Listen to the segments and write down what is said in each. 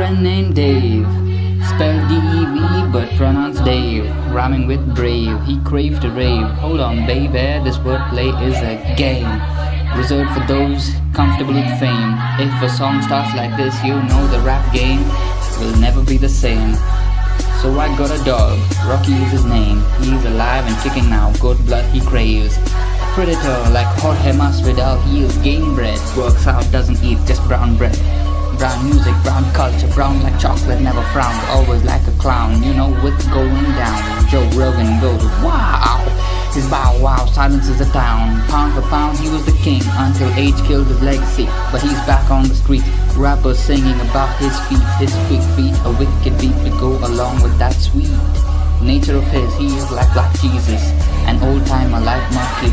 friend named Dave. Spelled D-E-V but pronounced Dave. Rhyming with brave, he craved to rave. Hold on baby, this wordplay is a game. Reserved for those comfortable with fame. If a song starts like this, you know the rap game will never be the same. So I got a dog, Rocky is his name. He's alive and kicking now, good blood he craves. Predator like Jorge Masvidal, he is game bred. Works out, doesn't eat, just brown bread. Brown music, brown culture, brown like chocolate, never frowned, always like a clown. You know what's going down. Joe Rogan goes, wow. His bow wow silences the town. Pound for pound, he was the king until age killed his legacy. But he's back on the street. Rappers singing about his feet, his quick feet, a wicked beat to go along with that sweet nature of his. He is like Black Jesus, an old timer like Marky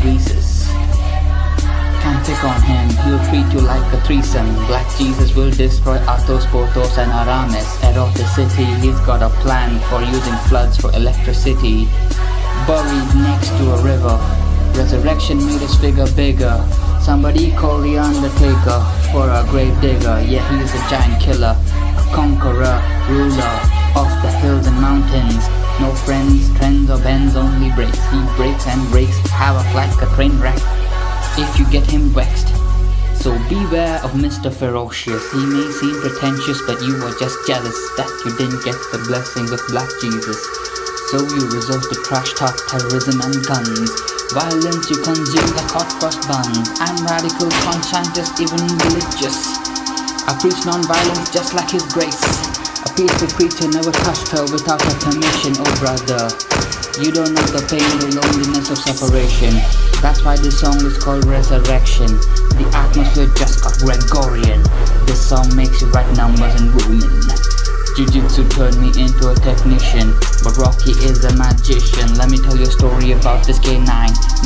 Reese's. On him, he'll treat you like a threesome. Black Jesus will destroy Athos, Porthos, and Aramis. city, he's got a plan for using floods for electricity buried next to a river. Resurrection made his figure bigger. Somebody call the Undertaker for a grave digger. Yeah, he's a giant killer, a conqueror, ruler of the hills and mountains. No friends, trends or bends, only breaks. He breaks and breaks havoc like a train wreck. If you get him vexed. So beware of Mr. Ferocious. He may seem pretentious, but you are just jealous that you didn't get the blessings of Black Jesus. So you resort to trash talk, terrorism and guns Violence you consume like hot cross buns I'm radical, conscientious, even religious I preach non-violence just like his grace A peaceful creature never touched her without her permission, oh brother You don't know the pain, the loneliness of separation. That's why this song is called Resurrection. The atmosphere just got Gregorian. This song makes you write numbers and Roman Jiu-Jitsu turned me into a technician But Rocky is a magician. Let me tell you a story about this K9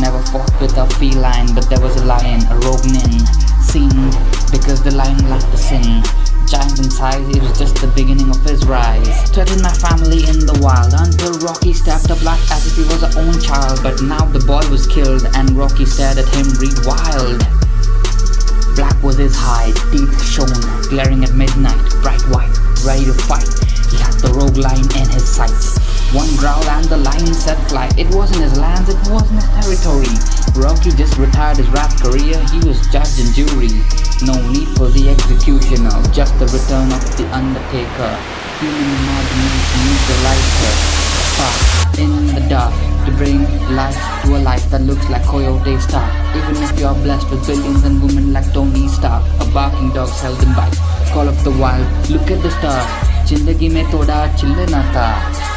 Never fought with a feline But there was a lion, a rogue nin. Sinned because the lion lacked the sin. Giant in size, it was just the beginning of his rise. Threatened my family in wild Until Rocky stepped up like as if he was her own child But now the boy was killed And Rocky stared at him read wild Black was his hide, teeth shone, glaring at midnight, bright white ready to fight. He had the rogue lion in his sights. One growl and the lion set flight. It wasn't his lands, it wasn't his territory. Rocky just retired his rap career, he was judge and jury. No need for the executioner, just the return of the undertaker Human imagination needs a lighter, spark in the dark to bring life to a life that looks like Coyote Stark. Even if you're blessed with billions and women like Tony Stark, a barking dog seldom bites. Call of the wild, look at the stars. जिंदगी में थोड़ा चिल्ल ना था